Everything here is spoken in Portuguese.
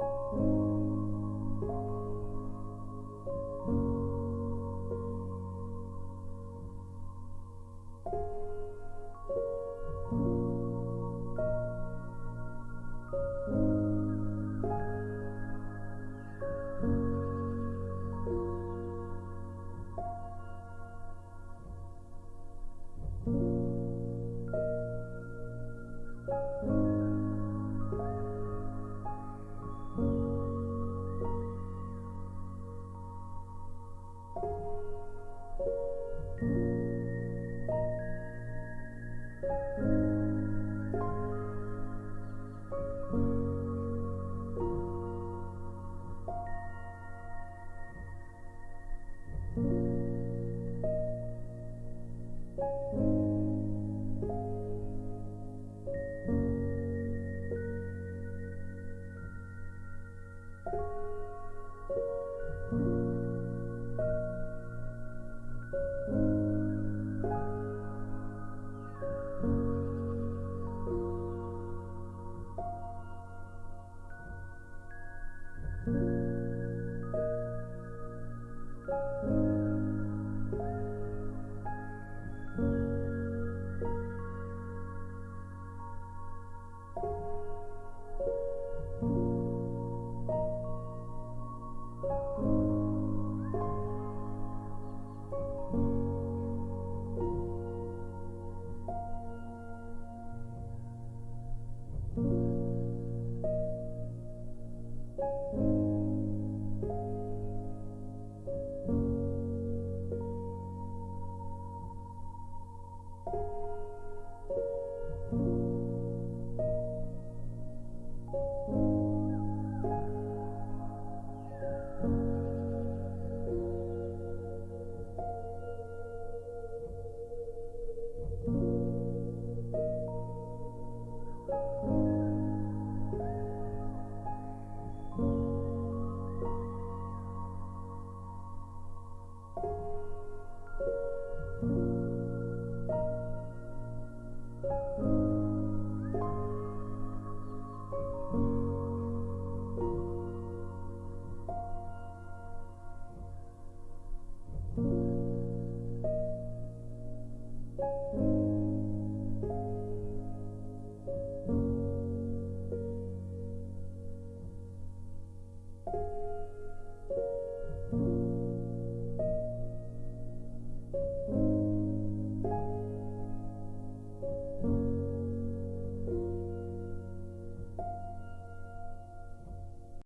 Música